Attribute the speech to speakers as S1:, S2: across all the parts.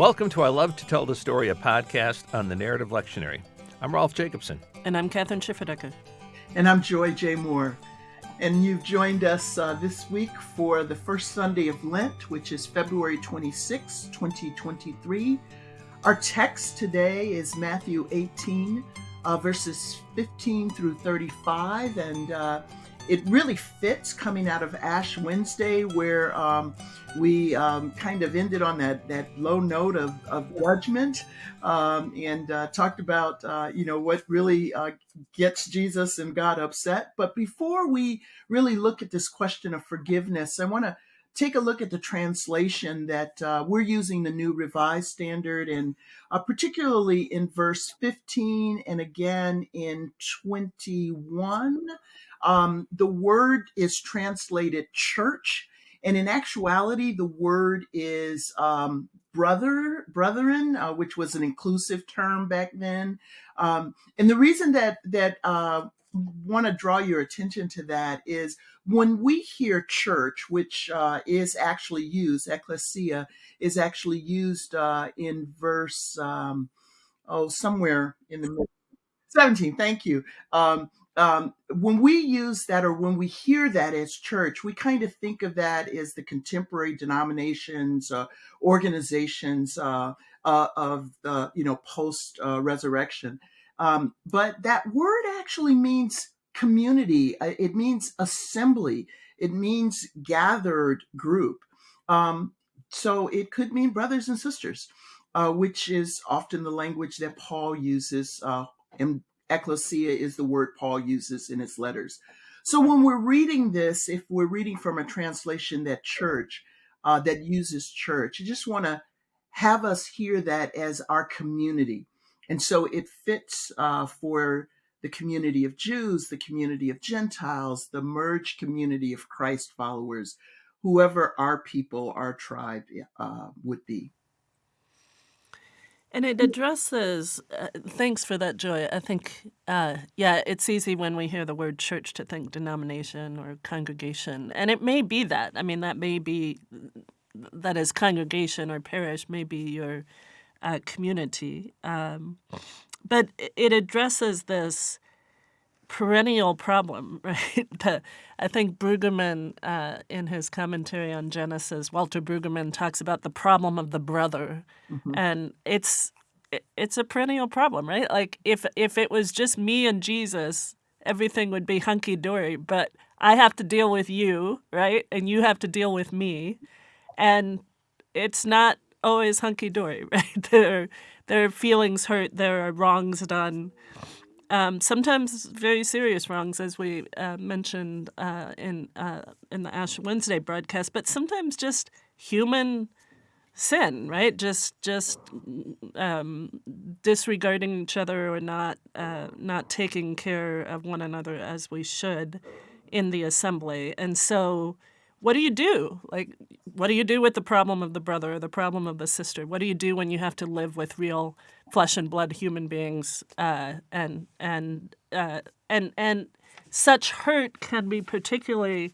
S1: Welcome to I Love to Tell the Story, a podcast on the Narrative Lectionary. I'm Rolf Jacobson.
S2: And I'm Kathryn Schifferdecker.
S3: And I'm Joy J. Moore. And you've joined us uh, this week for the first Sunday of Lent, which is February 26, 2023. Our text today is Matthew 18, uh, verses 15 through 35. And uh, it really fits coming out of Ash Wednesday, where um, we um, kind of ended on that, that low note of, of judgment um, and uh, talked about, uh, you know, what really uh, gets Jesus and God upset. But before we really look at this question of forgiveness, I want to take a look at the translation that uh, we're using the new revised standard and uh, particularly in verse 15 and again in 21 um, the word is translated church, and in actuality, the word is um, brother, brethren, uh, which was an inclusive term back then. Um, and the reason that that uh, want to draw your attention to that is when we hear church, which uh, is actually used, ecclesia is actually used uh, in verse, um, oh, somewhere in the 17, thank you. Um, um, when we use that or when we hear that as church, we kind of think of that as the contemporary denominations, uh, organizations uh, uh, of the you know post uh, resurrection. Um, but that word actually means community. Uh, it means assembly. It means gathered group. Um, so it could mean brothers and sisters, uh, which is often the language that Paul uses in ecclesia is the word Paul uses in his letters. So when we're reading this, if we're reading from a translation that church, uh, that uses church, I just want to have us hear that as our community. And so it fits uh, for the community of Jews, the community of Gentiles, the merged community of Christ followers, whoever our people, our tribe uh, would be.
S2: And it addresses, uh, thanks for that, Joy. I think, uh, yeah, it's easy when we hear the word church to think denomination or congregation. And it may be that. I mean, that may be, that is congregation or parish may be your uh, community. Um, but it addresses this perennial problem, right? The, I think Brueggemann, uh, in his commentary on Genesis, Walter Brueggemann talks about the problem of the brother, mm-hmm. and it's it's a perennial problem, right? Like if if it was just me and Jesus, everything would be hunky dory, but I have to deal with you, right? And you have to deal with me, and it's not always hunky dory, right? there there are feelings hurt, there are wrongs done um, sometimes very serious wrongs, as we uh, mentioned uh, in uh, in the Ash Wednesday broadcast, but sometimes just human sin, right? Just just um, disregarding each other or not uh, not taking care of one another as we should in the assembly, and so what do you do? Like, what do you do with the problem of the brother or the problem of the sister? What do you do when you have to live with real flesh and blood human beings? Uh, and and uh, and and such hurt can be particularly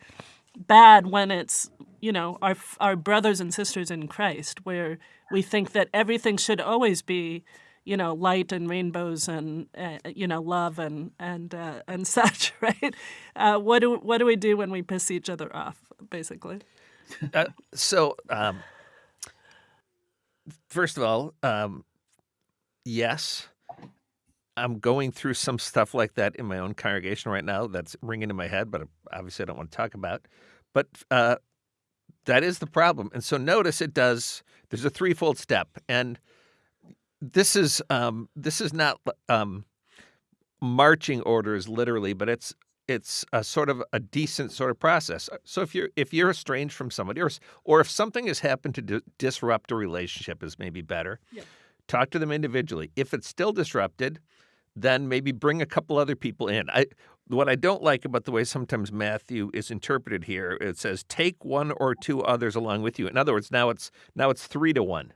S2: bad when it's you know our our brothers and sisters in Christ, where we think that everything should always be you know light and rainbows and uh, you know love and and uh, and such, right? Uh, what do what do we do when we piss each other off? basically.
S1: uh, so, um, first of all, um, yes, I'm going through some stuff like that in my own congregation right now. That's ringing in my head, but obviously I don't want to talk about. But uh, that is the problem. And so notice it does. There's a threefold step, and this is um, this is not um, marching orders literally, but it's it's a sort of a decent sort of process. Uh, so if you're if you're estranged from somebody, or or if something has happened to di- disrupt a relationship, is maybe better. Yeah. Talk to them individually. If it's still disrupted, then maybe bring a couple other people in. I what I don't like about the way sometimes Matthew is interpreted here, it says take one or two others along with you. In other words, now it's now it's three to one.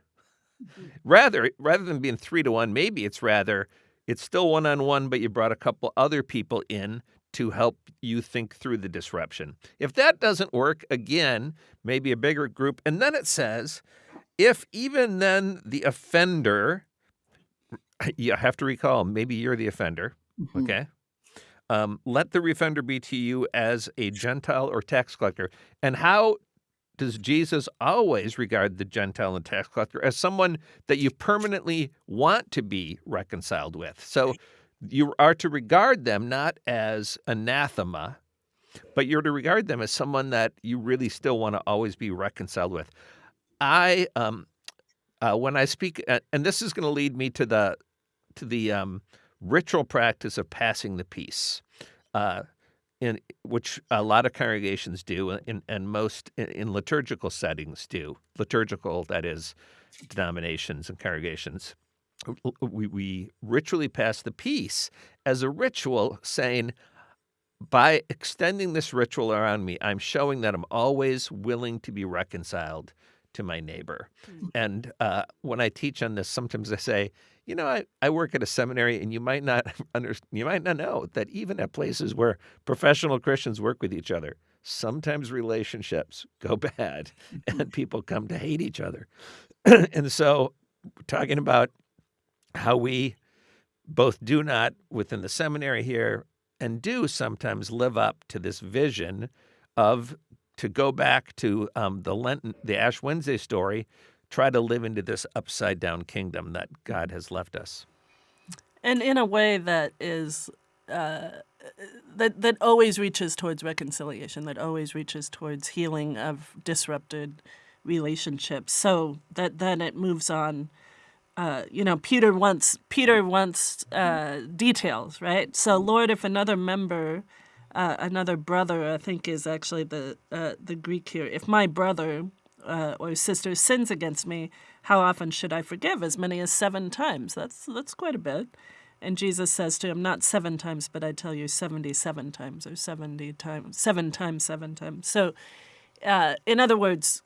S1: Mm-hmm. Rather rather than being three to one, maybe it's rather it's still one on one, but you brought a couple other people in to help you think through the disruption. If that doesn't work, again, maybe a bigger group. And then it says, if even then the offender, you have to recall, maybe you're the offender,
S3: Mhm.
S1: okay? Um, let the offender be to you as a Gentile or tax collector. And how does Jesus always regard the Gentile and tax collector as someone that you permanently want to be reconciled with? So you are to regard them not as anathema, but you're to regard them as someone that you really still want to always be reconciled with. I, um, uh, when I speak, uh, and this is going to lead me to the to the um, ritual practice of passing the peace, uh, in which a lot of congregations do, and, and most in, in liturgical settings do. Liturgical, that is, denominations and congregations. We, we ritually pass the peace as a ritual, saying, by extending this ritual around me, I'm showing that I'm always willing to be reconciled to my neighbor. And uh, when I teach on this, sometimes I say, you know, I, I work at a seminary, and you might not under, you might not know that even at places where professional Christians work with each other, sometimes relationships go bad, and people come to hate each other. and so, talking about how we both do not within the seminary here and do sometimes live up to this vision of to go back to um, the Lenten, the Ash Wednesday story, try to live into this upside down kingdom that God has left us.
S2: and in a way that is uh, that that always reaches towards reconciliation, that always reaches towards healing of disrupted relationships, so that then it moves on. Uh, you know, Peter wants Peter wants uh, details, right? So, Lord, if another member, uh, another brother, I think is actually the uh, the Greek here. If my brother uh, or sister sins against me, how often should I forgive? As many as seven times. That's that's quite a bit. And Jesus says to him, not seven times, but I tell you, seventy-seven times, or seventy times, seven times, seven times. So, uh, in other words,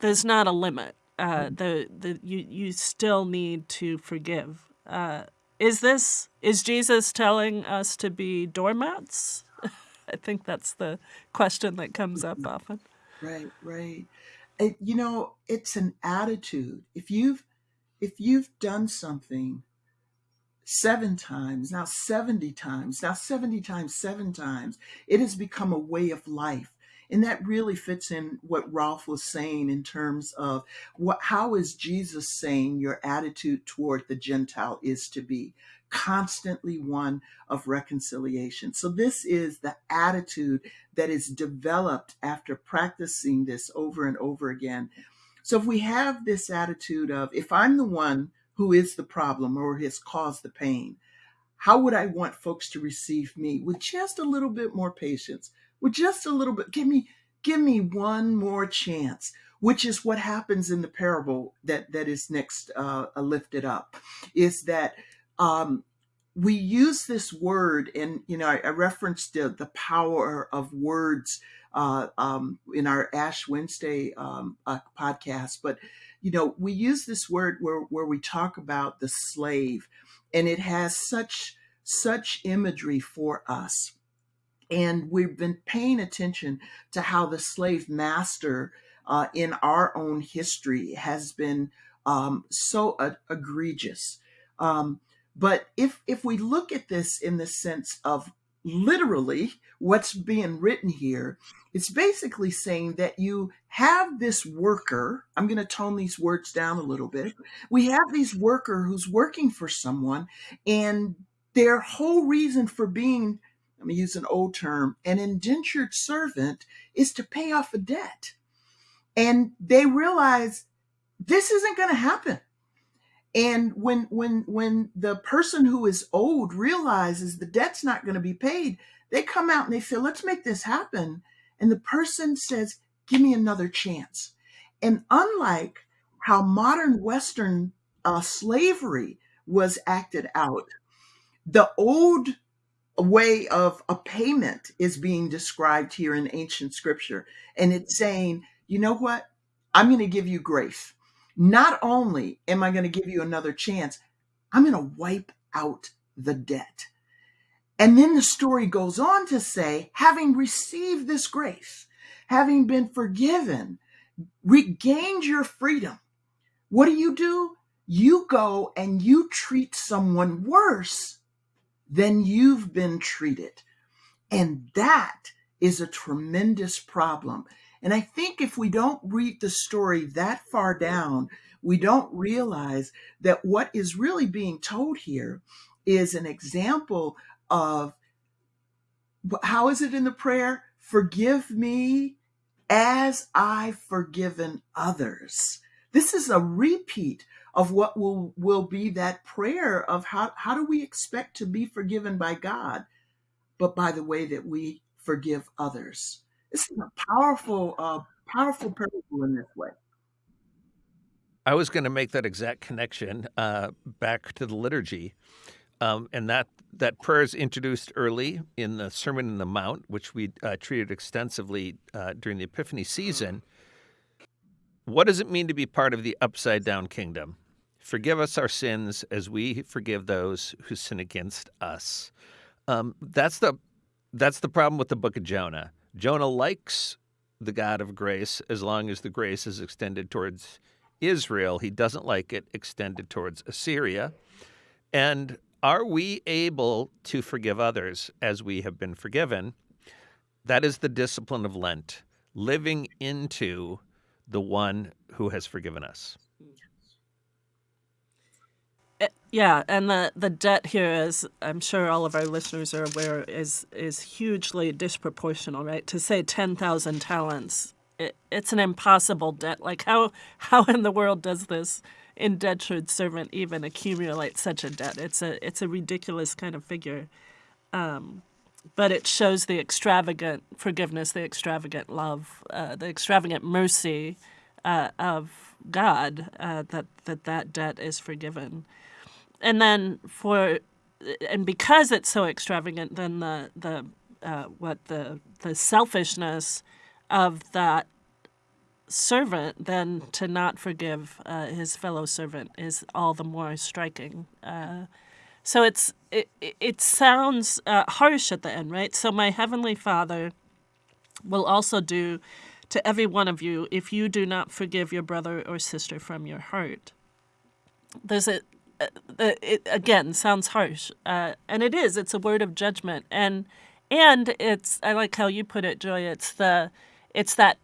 S2: there's not a limit. Uh, the the you you still need to forgive. Uh, is this is Jesus telling us to be doormats? I think that's the question that comes up often.
S3: Right, right. It, you know, it's an attitude. If you've if you've done something seven times, now 70 times, now 70 times, seven times, it has become a way of life. And that really fits in what Rolf was saying in terms of what how is Jesus saying your attitude toward the Gentile is to be constantly one of reconciliation. So this is the attitude that is developed after practicing this over and over again. So if we have this attitude of if I'm the one who is the problem or has caused the pain, how would I want folks to receive me with just a little bit more patience, with just a little bit, give me, give me one more chance, which is what happens in the parable that, that is next uh, lifted up, is that um, we use this word, and you know, I, I referenced the, the power of words uh, um, in our Ash Wednesday um, uh, podcast, but you know, we use this word where where we talk about the slave, and it has such such imagery for us. And we've been paying attention to how the slave master uh, in our own history has been um, so egregious. Um, but if if we look at this in the sense of literally what's being written here, it's basically saying that you have this worker. I'm going to tone these words down a little bit. We have these worker who's working for someone, and their whole reason for being let me use an old term, an indentured servant is to pay off a debt. And they realize this isn't going to happen. And when when when the person who is owed realizes the debt's not going to be paid, they come out and they say, "Let's make this happen." And the person says, "Give me another chance." And unlike how modern Western uh, slavery was acted out, the old way of a payment is being described here in ancient scripture. And it's saying, you know what? I'm going to give you grace. Not only am I going to give you another chance, I'm going to wipe out the debt. And then the story goes on to say, having received this grace, having been forgiven, regained your freedom, what do you do? You go and you treat someone worse than you've been treated. And that is a tremendous problem. And I think if we don't read the story that far down, we don't realize that what is really being told here is an example of how is it in the prayer? Forgive me as I've forgiven others. This is a repeat of what will, will be that prayer of how, how do we expect to be forgiven by God, but by the way that we forgive others. It's a powerful, uh, powerful parable in this way.
S1: I was going to make that exact connection uh, back to the liturgy, um, and that that prayer is introduced early in the Sermon on the Mount, which we uh, treated extensively uh, during the Epiphany season. What does it mean to be part of the upside down kingdom? Forgive us our sins as we forgive those who sin against us. Um, that's the that's the problem with the book of Jonah. Jonah likes the God of grace as long as the grace is extended towards Israel. He doesn't like it extended towards Assyria. And are we able to forgive others as we have been forgiven? That is the discipline of Lent, living into the one who has forgiven us.
S2: Eh, yeah, and the the debt here is, I'm sure all of our listeners are aware, is is hugely disproportional, right? To say ten thousand talents, it, it's an impossible debt. Like how how in the world does this indentured servant even accumulate such a debt? It's a it's a ridiculous kind of figure. Um, but it shows the extravagant forgiveness, the extravagant love, uh, the extravagant mercy uh, of God uh, that that that debt is forgiven and then for and because it's so extravagant, then the the uh, what the the selfishness of that servant then to not forgive uh, his fellow servant is all the more striking. Uh, so it's it it sounds uh, harsh at the end, right? So my heavenly Father will also do to every one of you if you do not forgive your brother or sister from your heart. There's a it again sounds harsh, uh, and it is. It's a word of judgment, and and it's. I like how you put it, Joy. It's the, it's that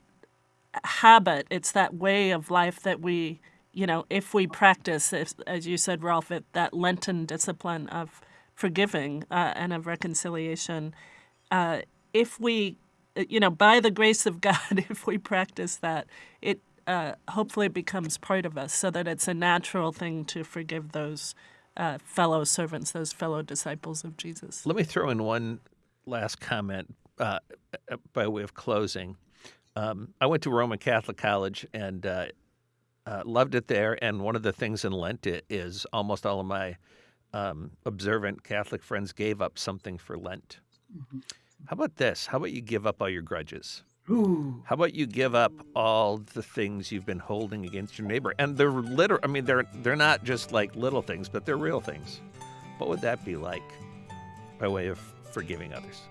S2: habit. It's that way of life that we, you know, if we practice, if, as you said, Rolf, it, that Lenten discipline of forgiving uh, and of reconciliation. Uh, if we, you know, by the grace of God, if we practice that, it uh, hopefully it becomes part of us so that it's a natural thing to forgive those uh, fellow servants, those fellow disciples of Jesus.
S1: Let me throw in one last comment uh, uh by way of closing. Um, I went to Roman Catholic College and uh, uh, loved it there. And one of the things in Lent is almost all of my um, observant Catholic friends gave up something for Lent. Mm-hmm. How about this? How about you give up all your grudges?
S3: Ooh.
S1: How about you give up all the things you've been holding against your neighbor? And they're literal. I mean, they're they're not just like little things, but they're real things. What would that be like by way of forgiving others?